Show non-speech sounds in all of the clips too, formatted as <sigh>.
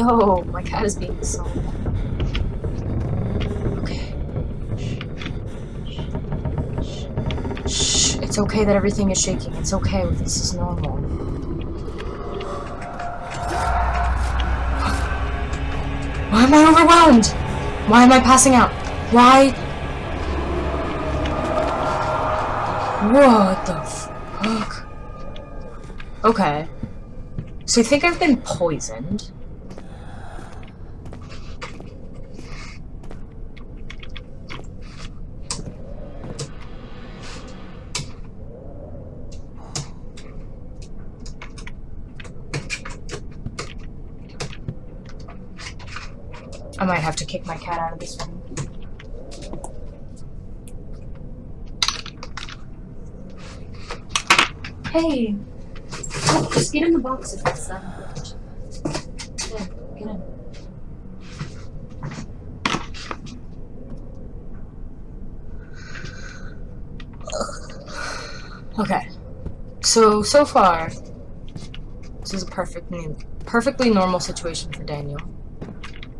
Yo, my cat is being so. Okay. Shh. It's okay that everything is shaking. It's okay. This is normal. Why am I overwhelmed? Why am I passing out? Why? What the fuck? Okay. So you think I've been poisoned? Might have to kick my cat out of this room. Hey! Oh, just get in the box if it's that important. Yeah, get in. Okay. So, so far, this is a perfectly, perfectly normal situation for Daniel.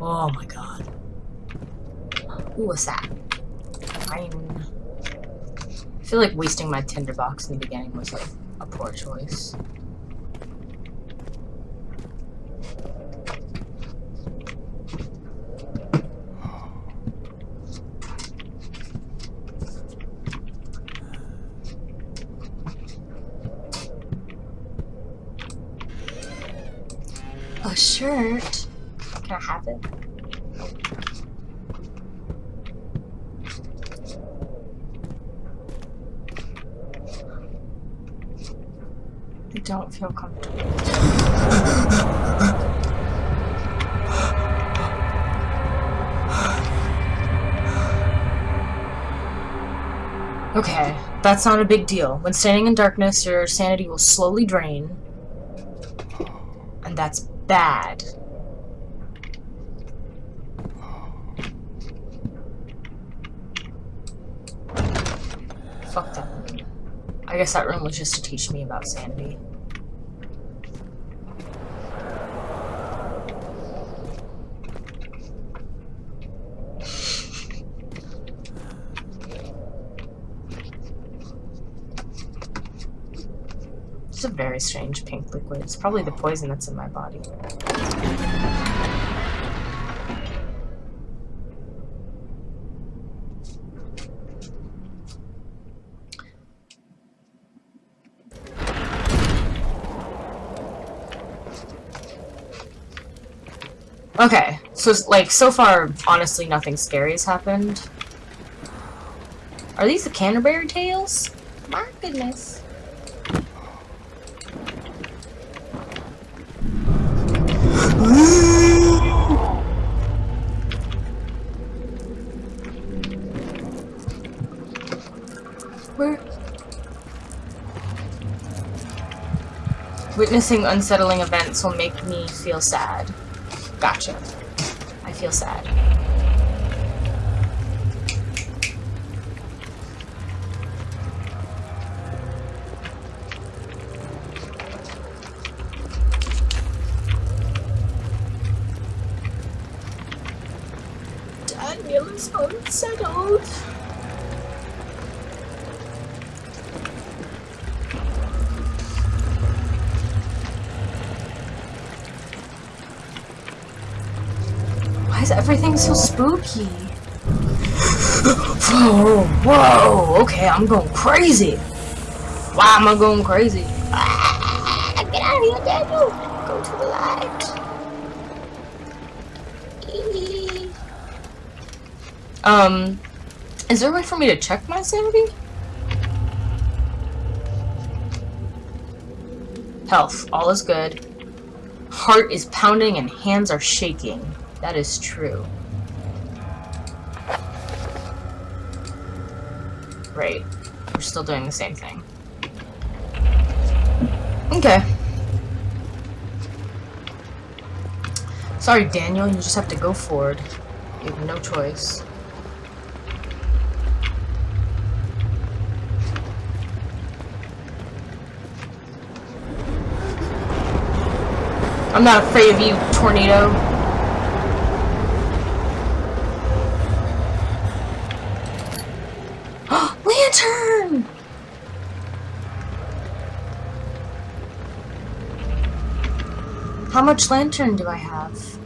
Oh my god. Who was that? I feel like wasting my tinderbox in the beginning was like a poor choice. A shirt? Can I have it? I don't feel comfortable. Okay, that's not a big deal. When standing in darkness, your sanity will slowly drain. And that's bad. Fuck that. I guess that room was just to teach me about sanity. It's a very strange pink liquid. It's probably the poison that's in my body. Okay, so like so far, honestly, nothing scary has happened. Are these the Canterbury Tales? My goodness. Witnessing unsettling events will make me feel sad. Gotcha. I feel sad. Why is everything so spooky? whoa, whoa, okay, I'm going crazy. Why am I going crazy? Ah, get out of here, Daniel. Go to the light. Um, is there a way for me to check my sanity? Health, all is good. Heart is pounding and hands are shaking. That is true. Right. We're still doing the same thing. Okay. Sorry, Daniel, you just have to go forward. You have no choice. I'm not afraid of you, tornado. Much lantern do I have?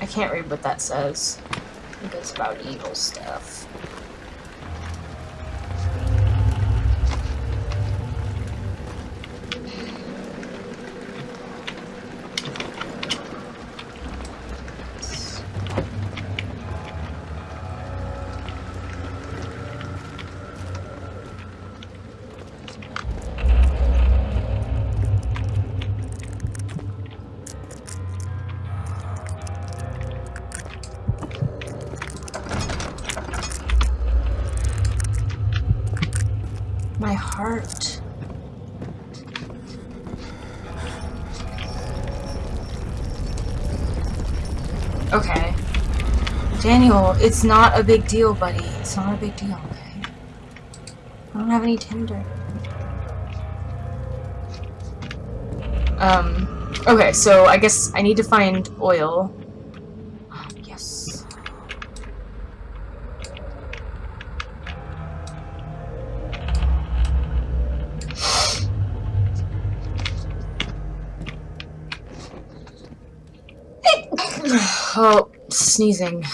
I can't read what that says. I think it's about evil stuff. Heart. Okay. Daniel, it's not a big deal, buddy. It's not a big deal, okay? I don't have any tinder. Um, okay, so I guess I need to find oil. Oh, sneezing.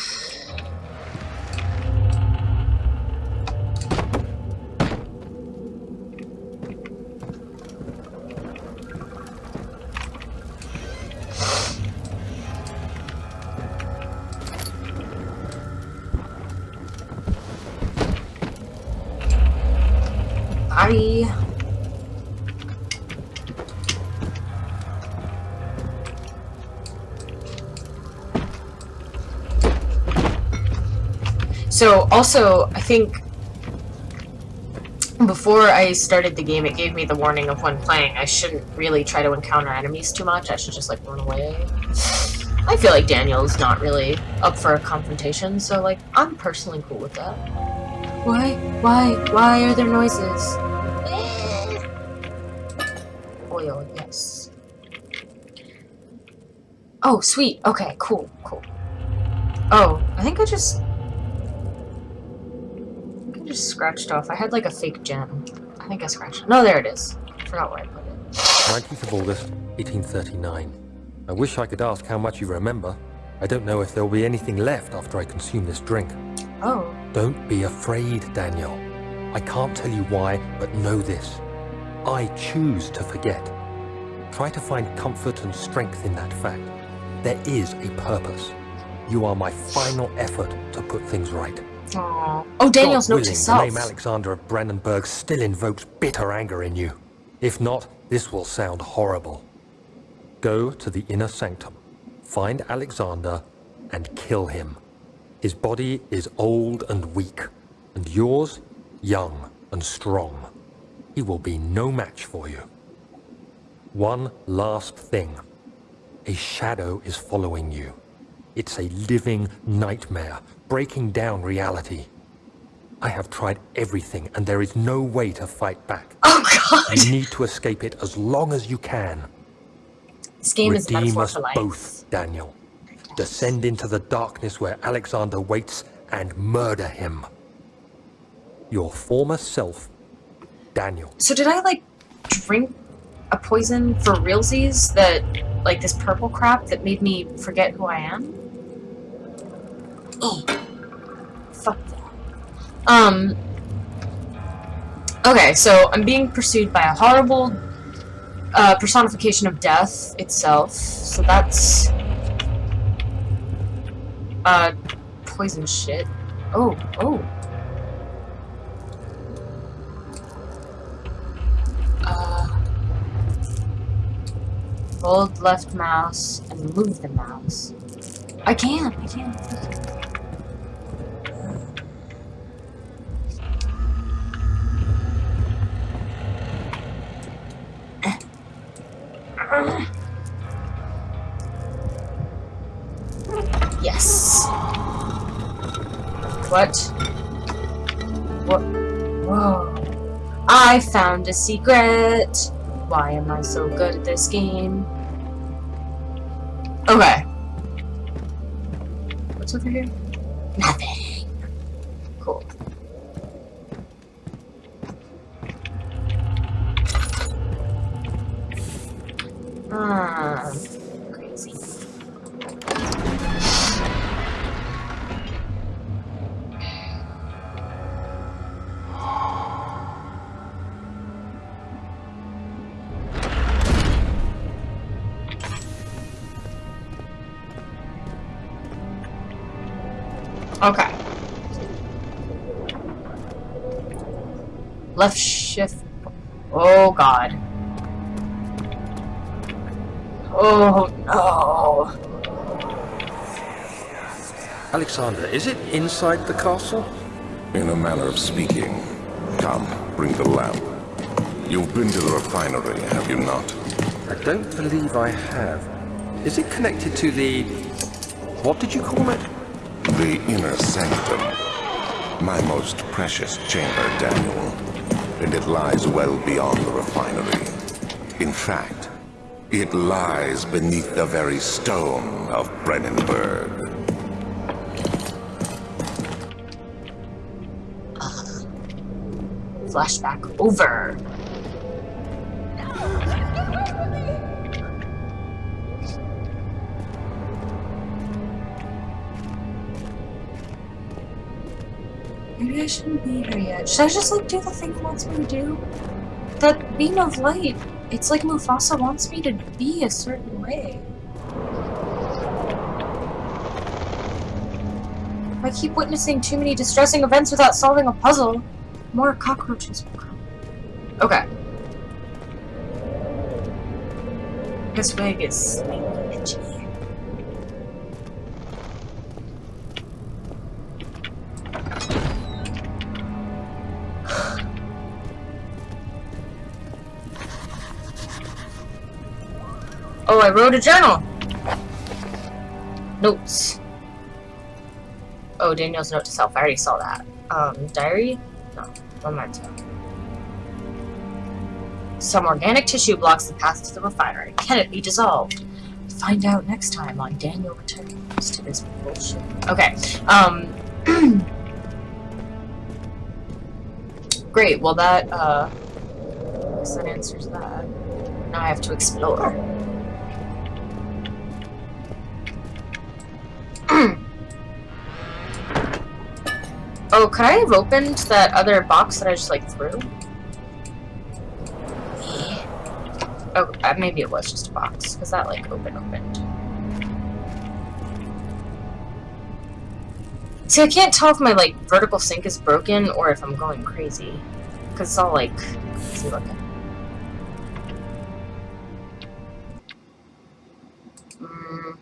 So, also, I think before I started the game, it gave me the warning of when playing, I shouldn't really try to encounter enemies too much. I should just, like, run away. I feel like Daniel's not really up for a confrontation, so, like, I'm personally cool with that. Why? Why? Why are there noises? Eh. Oil, yes. Oh, sweet. Okay, cool, cool. Oh, I think I just just scratched off. I had like a fake gem. I think I scratched it. No, there it is. I forgot where I put it. 19th of August, 1839. I wish I could ask how much you remember. I don't know if there will be anything left after I consume this drink. Oh. Don't be afraid, Daniel. I can't tell you why, but know this. I choose to forget. Try to find comfort and strength in that fact. There is a purpose. You are my final effort to put things right. Aww. Oh, Daniel's note to self. The name Alexander of Brennenburg still invokes bitter anger in you. If not, this will sound horrible. Go to the inner sanctum, find Alexander, and kill him. His body is old and weak, and yours, young and strong. He will be no match for you. One last thing. A shadow is following you. It's a living nightmare, breaking down reality. I have tried everything, and there is no way to fight back. Oh, God! You need to escape it as long as you can. This game Redeem is us both, Daniel. Descend into the darkness where Alexander waits and murder him. Your former self, Daniel. So did I, like, drink a poison for realsies that, like, this purple crap that made me forget who I am? Oh. Fuck that. Um. Okay, so I'm being pursued by a horrible uh, personification of death itself. So that's uh poison shit. Oh, oh. Hold left mouse and move the mouse. I can, I can. Yes. What? What? Whoa. I found a secret. Why am I so good at this game? Okay. What's over here? Nothing. Cool. Ah, Left shift. Oh god. Oh no. Alexander, is it inside the castle? In a manner of speaking. Come, bring the lamp. You've been to the refinery, have you not? I don't believe I have. Is it connected to the... What did you call it? The inner sanctum. My most precious chamber, Daniel. And it lies well beyond the refinery. In fact, it lies beneath the very stone of Brennenburg. Flashback over. Maybe I shouldn't be here yet. Should I just like do the thing it wants me to do? That beam of light, it's like Mufasa wants me to be a certain way. If I keep witnessing too many distressing events without solving a puzzle, more cockroaches will come. Okay. This wig is Oh, I wrote a journal. Notes. Oh, Daniel's note to self. I already saw that. Um, diary? No, memento. Some organic tissue blocks the path to the refinery. Can it be dissolved? Find out next time on Daniel Returns to this bullshit. Okay, um... <clears throat> Great, well that, uh... I guess that answers that. Now I have to explore. Could I have opened that other box that I just, like, threw? Oh, uh, maybe it was just a box, because that, like, open opened. See, I can't tell if my, like, vertical sync is broken or if I'm going crazy. Because it's all, like. Mm.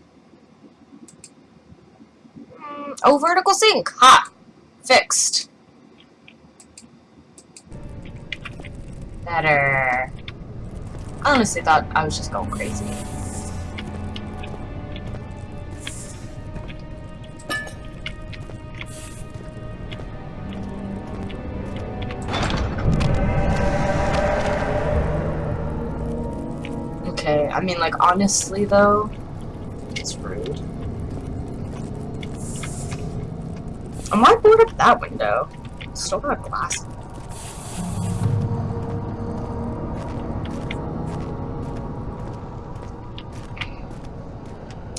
Mm, Oh, vertical sync! Ha! Fixed. Better. I honestly thought I was just going crazy. Okay, I mean, like, honestly, though, it's rude. And why board up that window? Still got glass.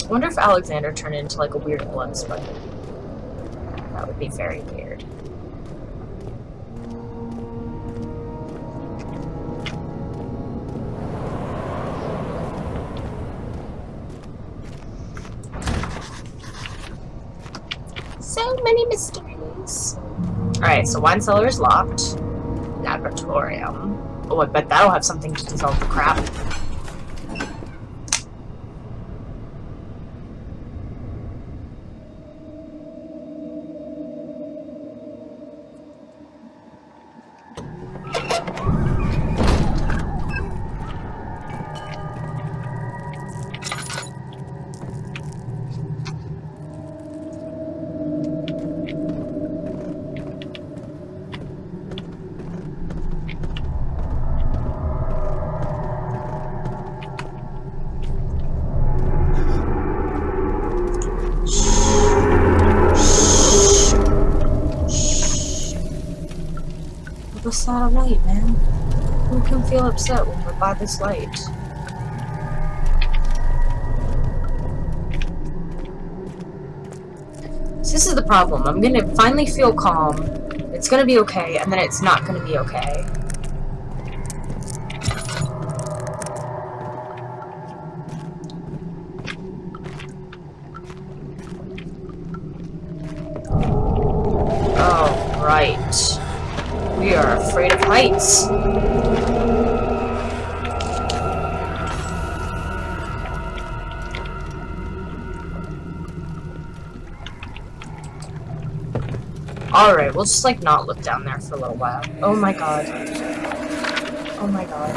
I wonder if Alexander turned into like a weird blood spider. That would be very weird. Many mysteries. Alright, so wine cellar is locked. Laboratorium. Oh, I bet that'll have something to dissolve the crap. This not a light, man? Who can feel upset when we're by this light? This is the problem. I'm gonna finally feel calm. It's gonna be okay, and then it's not gonna be okay. Heights. Alright, we'll just like not look down there for a little while. Oh my god. Oh my god.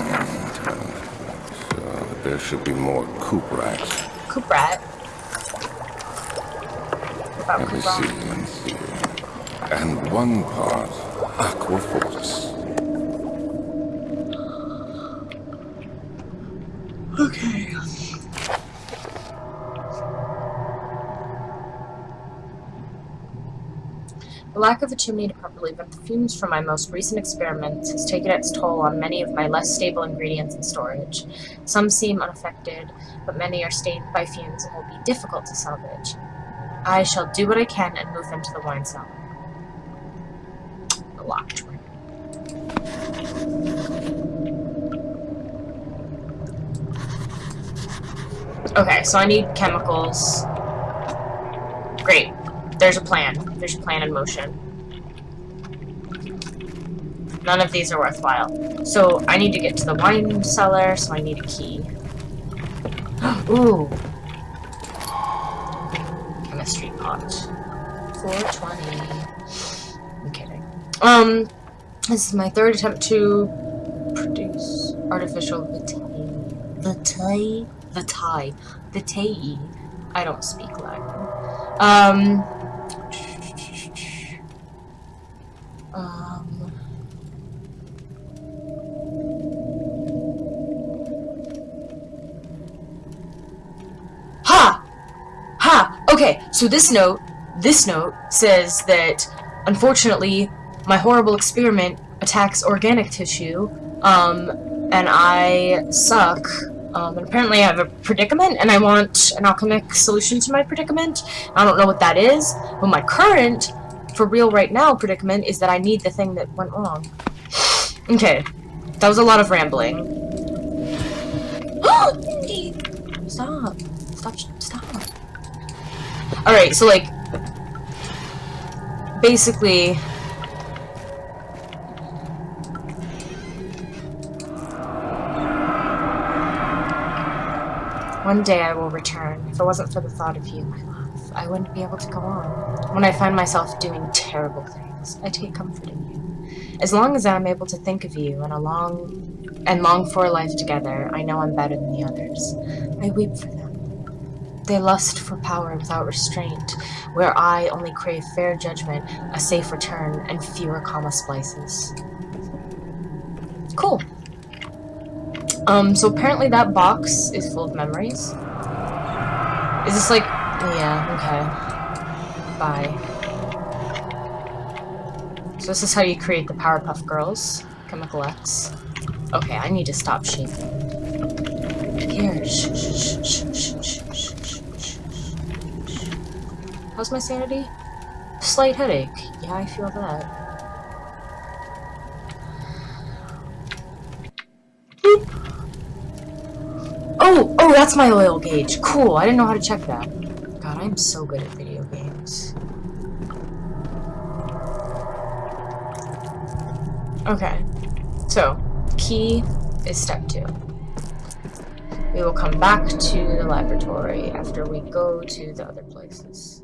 So there should be more coop rats. Coop rat. About Let me see, let me see. And one part aquafortis. Lack of a chimney to properly vent the fumes from my most recent experiments has taken its toll on many of my less stable ingredients in storage. Some seem unaffected, but many are stained by fumes and will be difficult to salvage. I shall do what I can and move them to the wine cellar. The locked room. Okay, so I need chemicals. Great. There's a plan. There's a plan in motion. None of these are worthwhile. So I need to get to the wine cellar, so I need a key. <gasps> Ooh. Chemistry pot. 420. I'm kidding. Um, this is my third attempt to produce artificial vitae. Vitae? Vitae. Vitae. I don't speak Latin. Um. Um. So this note, this note says that, unfortunately, my horrible experiment attacks organic tissue, um, and I suck. Um, and apparently I have a predicament, and I want an alchemic solution to my predicament. I don't know what that is, but my current, for real right now, predicament is that I need the thing that went wrong. <sighs> Okay, that was a lot of rambling. <gasps> stop. Stop. Alright, so like, basically, One day I will return. If it wasn't for the thought of you, my love, I wouldn't be able to go on. When I find myself doing terrible things, I take comfort in you. As long as I'm able to think of you and a long and long for a life together, I know I'm better than the others. I weep for them. They lust for power without restraint, where I only crave fair judgment, a safe return, and fewer comma splices. Cool. Um, so apparently that box is full of memories. Is this like... Yeah, okay. Bye. So this is how you create the Powerpuff Girls. Chemical X. Okay, I need to stop shaking. Here. Shh, shh, shh, shh, shh, shh, shh, shh. How's my sanity? Slight headache. Yeah, I feel that. Oh, oh, that's my oil gauge. Cool, I didn't know how to check that. God, I'm so good at video games. Okay, so, key is step two. We will come back to the laboratory after we go to the other places.